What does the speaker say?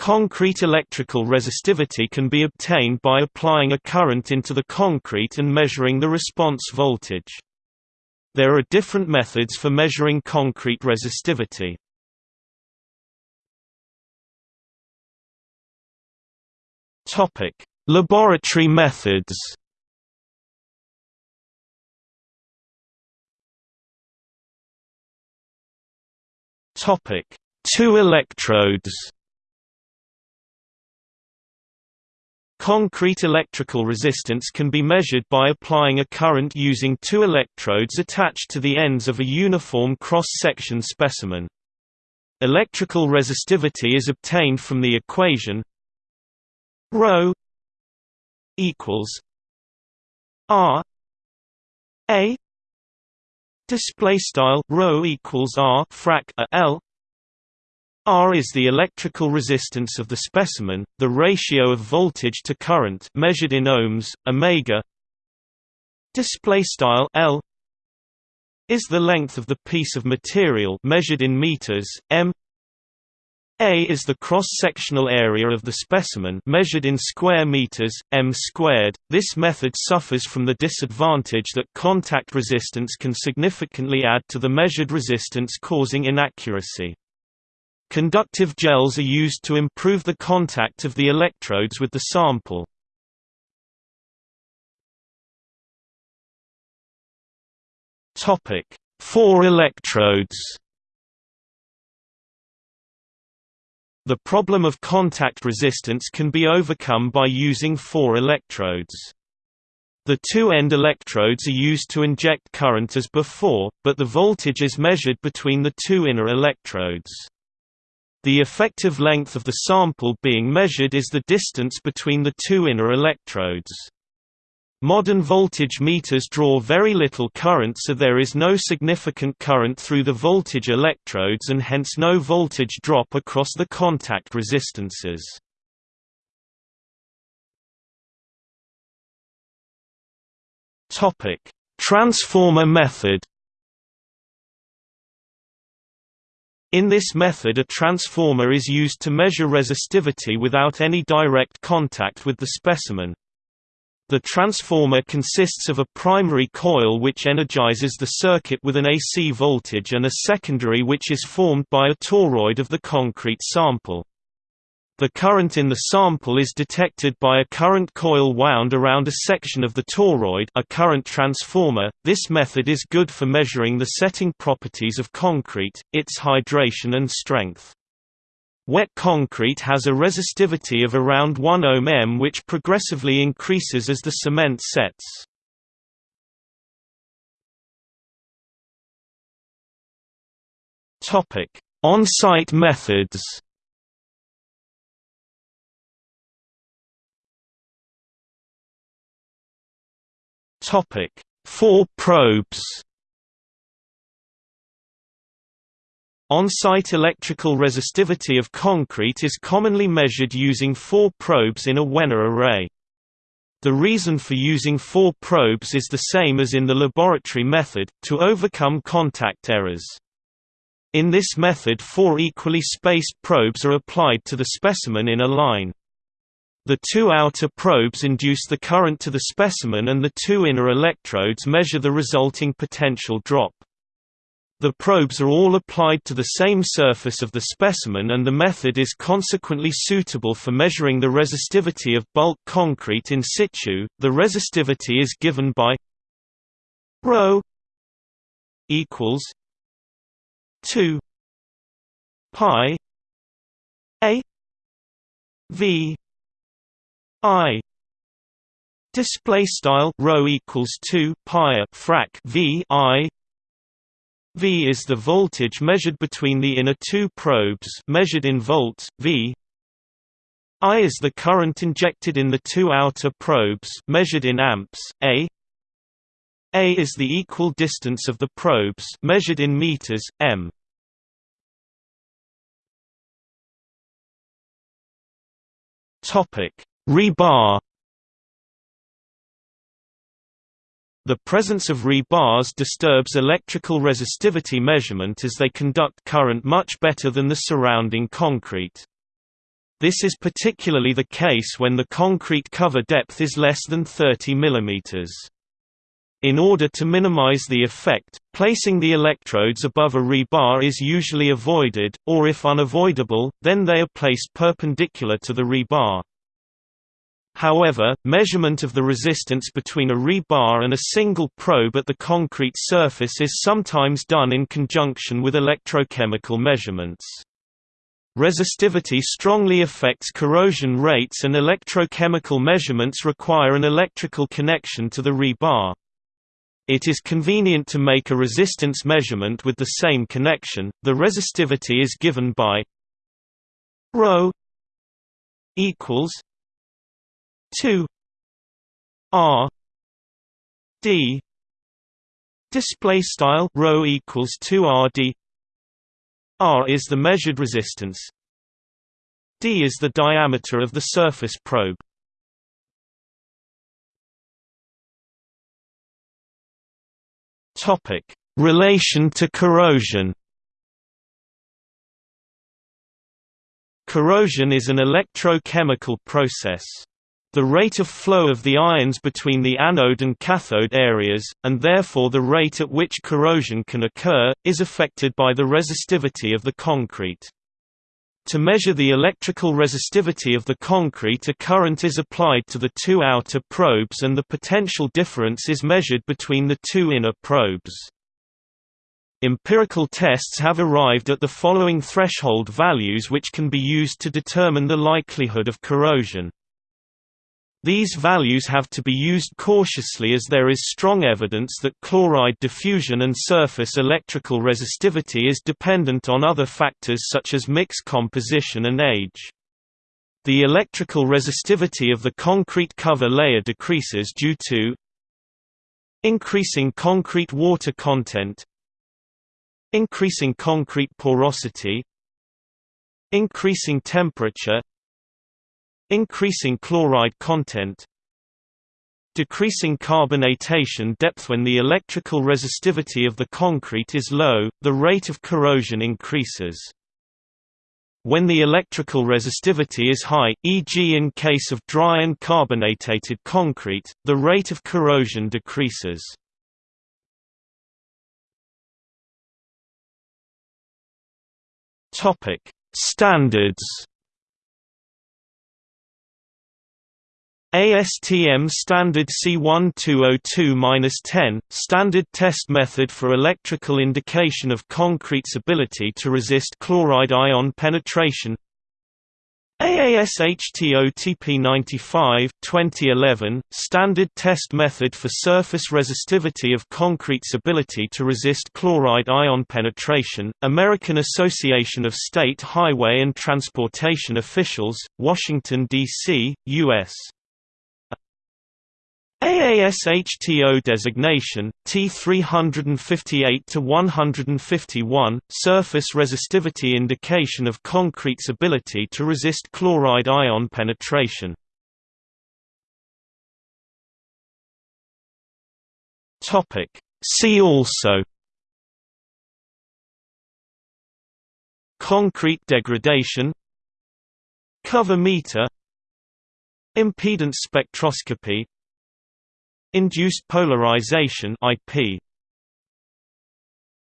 Concrete electrical resistivity can be obtained by applying a current into the concrete and measuring the response voltage. There are different methods for measuring concrete resistivity. Laboratory methods. Topic: Two electrodes. Concrete electrical resistance can be measured by applying a current using two electrodes attached to the ends of a uniform cross-section specimen. Electrical resistivity is obtained from the equation rho equals R A display style rho equals R frac a L R is the electrical resistance of the specimen, the ratio of voltage to current measured in ohms, omega. Display style L is the length of the piece of material measured in meters, m. A is the cross-sectional area of the specimen measured in square meters, m squared. This method suffers from the disadvantage that contact resistance can significantly add to the measured resistance causing inaccuracy. Conductive gels are used to improve the contact of the electrodes with the sample. Topic: Four electrodes. The problem of contact resistance can be overcome by using four electrodes. The two end electrodes are used to inject current as before, but the voltage is measured between the two inner electrodes. The effective length of the sample being measured is the distance between the two inner electrodes. Modern voltage meters draw very little current so there is no significant current through the voltage electrodes and hence no voltage drop across the contact resistances. Transformer method In this method a transformer is used to measure resistivity without any direct contact with the specimen. The transformer consists of a primary coil which energizes the circuit with an AC voltage and a secondary which is formed by a toroid of the concrete sample. The current in the sample is detected by a current coil wound around a section of the toroid a current transformer. This method is good for measuring the setting properties of concrete, its hydration and strength. Wet concrete has a resistivity of around 1 ohm m which progressively increases as the cement sets. On-site methods Topic: Four probes. On-site electrical resistivity of concrete is commonly measured using four probes in a Wenner array. The reason for using four probes is the same as in the laboratory method, to overcome contact errors. In this method four equally spaced probes are applied to the specimen in a line. The two outer probes induce the current to the specimen and the two inner electrodes measure the resulting potential drop. The probes are all applied to the same surface of the specimen and the method is consequently suitable for measuring the resistivity of bulk concrete in situ. The resistivity is given by ρ equals 2 pi a v I display style rho equals 2 pi frac V I. V is the voltage measured between the inner two probes measured in volts V. I is the current injected in the two outer probes measured in amps A. A is the equal distance of the probes measured in meters M. Topic Rebar The presence of rebars disturbs electrical resistivity measurement as they conduct current much better than the surrounding concrete. This is particularly the case when the concrete cover depth is less than 30 mm. In order to minimize the effect, placing the electrodes above a rebar is usually avoided, or if unavoidable, then they are placed perpendicular to the rebar. However, measurement of the resistance between a rebar and a single probe at the concrete surface is sometimes done in conjunction with electrochemical measurements. Resistivity strongly affects corrosion rates and electrochemical measurements require an electrical connection to the rebar. It is convenient to make a resistance measurement with the same connection. The resistivity is given by ρ equals 2 R D display style ρ equals 2 R D R is the measured resistance D is the diameter of the surface probe Topic: Relation to corrosion. Corrosion is an electrochemical process. The rate of flow of the ions between the anode and cathode areas, and therefore the rate at which corrosion can occur, is affected by the resistivity of the concrete. To measure the electrical resistivity of the concrete a current is applied to the two outer probes and the potential difference is measured between the two inner probes. Empirical tests have arrived at the following threshold values which can be used to determine the likelihood of corrosion. These values have to be used cautiously as there is strong evidence that chloride diffusion and surface electrical resistivity is dependent on other factors such as mix composition and age. The electrical resistivity of the concrete cover layer decreases due to increasing concrete water content increasing concrete porosity increasing temperature Increasing chloride content Decreasing carbonatation depth When the electrical resistivity of the concrete is low, the rate of corrosion increases. When the electrical resistivity is high, e.g. in case of dry and carbonatated concrete, the rate of corrosion decreases. Standards ASTM Standard C1202-10, Standard Test Method for Electrical Indication of Concrete's Ability to Resist Chloride Ion Penetration AASHTO TP95 2011, Standard Test Method for Surface Resistivity of Concrete's Ability to Resist Chloride Ion Penetration, American Association of State Highway and Transportation Officials, Washington, D.C., U.S. AASHTO designation, T358 to 151, surface resistivity indication of concrete's ability to resist chloride ion penetration. See also Concrete degradation Cover meter Impedance spectroscopy Induced polarization IP